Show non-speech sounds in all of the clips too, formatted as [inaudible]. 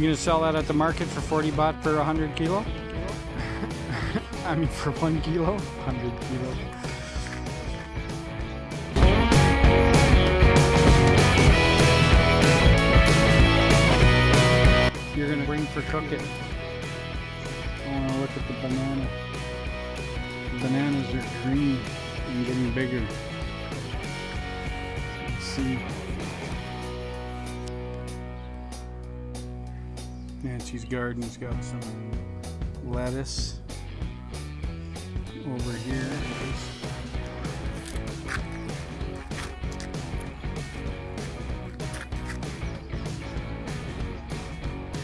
You gonna sell that at the market for 40 baht per 100 kilo? [laughs] I mean for one kilo? 100 kilo. You're gonna bring for cook it. I wanna look at the banana. Bananas are green and getting bigger. Let's see. Nancy's garden's got some lettuce over here.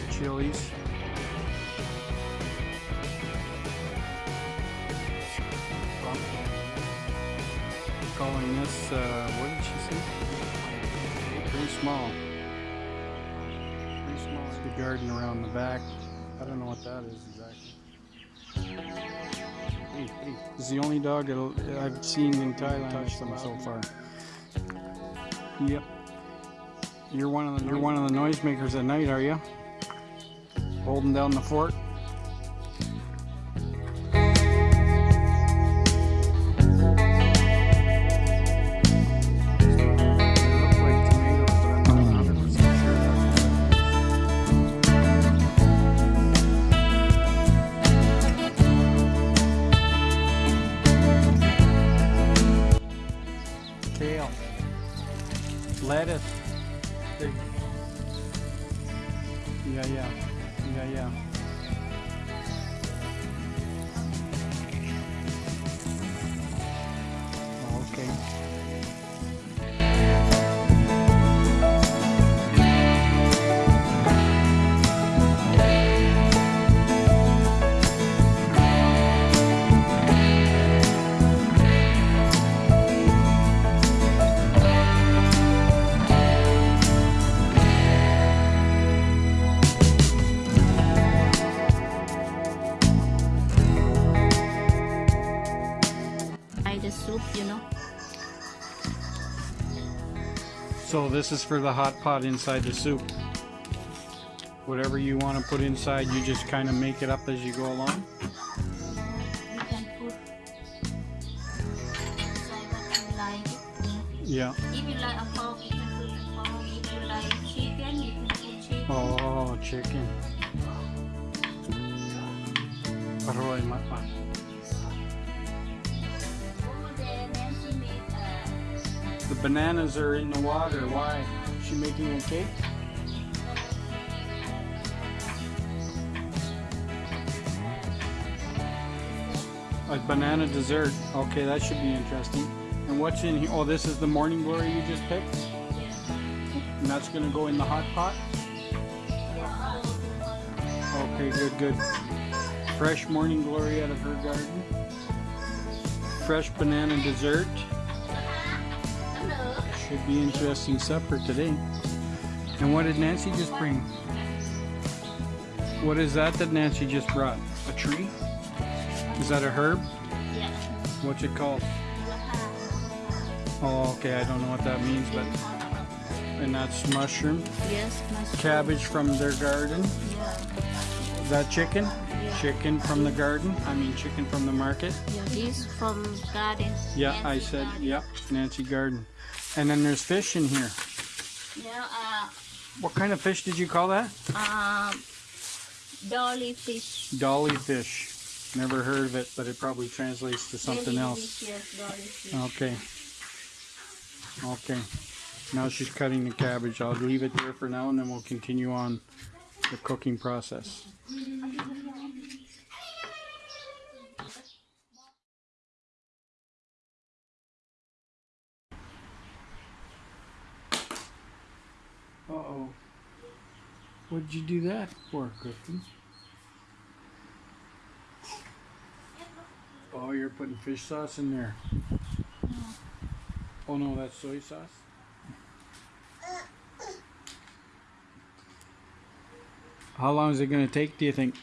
Chilies. Calling this, uh, what did she say? Pretty small. Small. The garden around the back. I don't know what that is exactly. Hey, hey. This is the only dog that I've seen in Thailand touch them so far. Yep. You're one of the you're one of the noisemakers at night, are you? Holding down the fort. Yeah, yeah. Yeah, yeah. Soup, you know. So this is for the hot pot inside the soup. Whatever you want to put inside, you just kind of make it up as you go along. You can put inside what you like. Yeah. If you like a pork, you can put pork. If you like chicken, you can put chicken. Oh, chicken. Mapa. Over The bananas are in the water. Why? Is she making a cake? A banana dessert. Okay, that should be interesting. And what's in here? Oh, this is the morning glory you just picked? And that's gonna go in the hot pot? Okay, good, good. Fresh morning glory out of her garden. Fresh banana dessert. Should be interesting supper today. And what did Nancy just bring? What is that that Nancy just brought? A tree? Is that a herb? yeah. What's it called? Oh, okay, I don't know what that means, but and that's mushroom, Yes, mushroom. cabbage from their garden. Yeah. Is that chicken? Yeah. Chicken from the garden. I mean, chicken from the market. Yeah, this from garden. Yeah, I said, garden. yep, Nancy Garden. And then there's fish in here. Yeah, uh, What kind of fish did you call that? um, dolly fish. Dolly fish. Never heard of it, but it probably translates to something Very else. fish. Okay. Okay. Now she's cutting the cabbage. I'll leave it there for now and then we'll continue on the cooking process. What'd you do that for, Clifton? Oh, you're putting fish sauce in there. Oh no, that's soy sauce? How long is it going to take, do you think?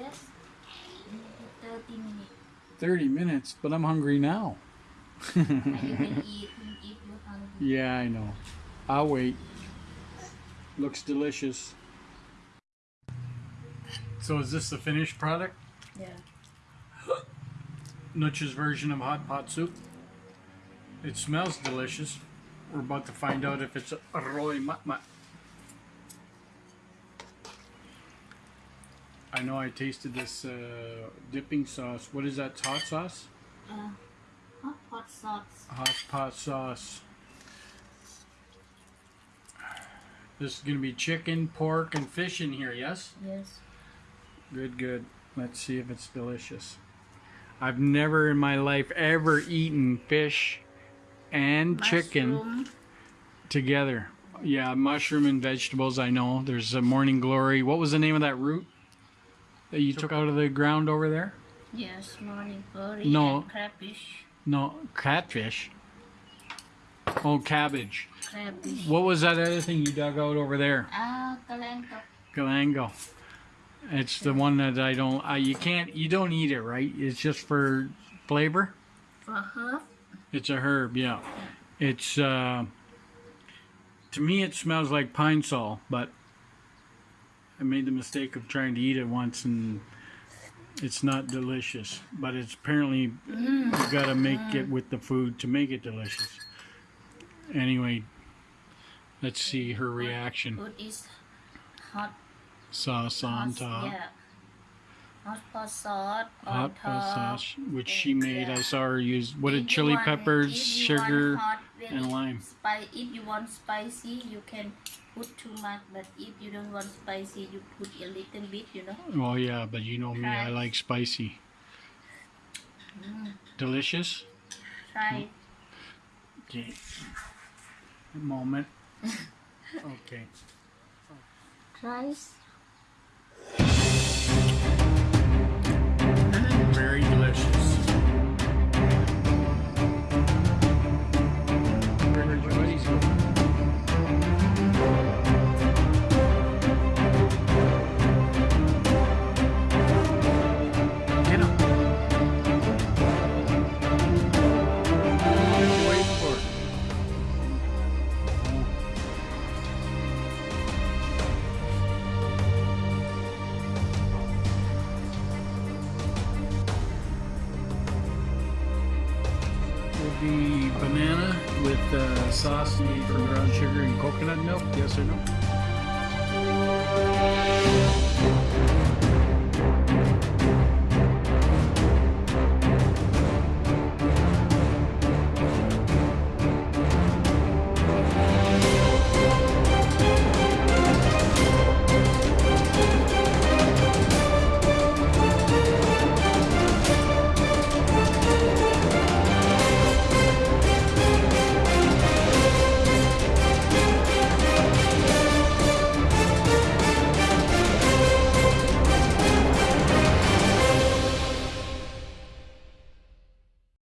That's 30 minutes. 30 minutes, but I'm hungry now. [laughs] can eat if you're hungry. yeah, I know. I'll wait. Looks delicious. So is this the finished product? Yeah. [gasps] Nutch's version of hot pot soup. It smells delicious. We're about to find out if it's arroy matmat. I know I tasted this uh, dipping sauce. What is that? Hot sauce? Uh, hot pot sauce. Hot pot sauce. This is gonna be chicken, pork, and fish in here. Yes. Yes. Good, good. Let's see if it's delicious. I've never in my life ever eaten fish and chicken together. Yeah, mushroom and vegetables. I know. There's a morning glory. What was the name of that root that you took out of the ground over there? Yes, morning glory No. and crayfish. No, catfish. Oh, cabbage. Crayfish. What was that other thing you dug out over there? Ah. Galango. It's the one that I don't. I, you can't. You don't eat it, right? It's just for flavor. For herb. It's a herb, yeah. It's uh, to me it smells like Pine-Sol, but I made the mistake of trying to eat it once and it's not delicious. But it's apparently you've got to make it with the food to make it delicious. Anyway, let's see her reaction. Food is hot. Sauce on top, Yeah. Hot sauce on hot top. sauce, which she made. I saw her use what did chili want- peppers, if you want sugar, hot, and lime. Spi- if you want spicy, you can put too much. But if you don't want spicy, you put a little bit. You know. Well, yeah, but you know me, I like spicy. Mm. Delicious. Try. Hmm. Okay. A moment. Okay. Try. Be banana with uh, sauce made from brown sugar and coconut milk. Yes or no?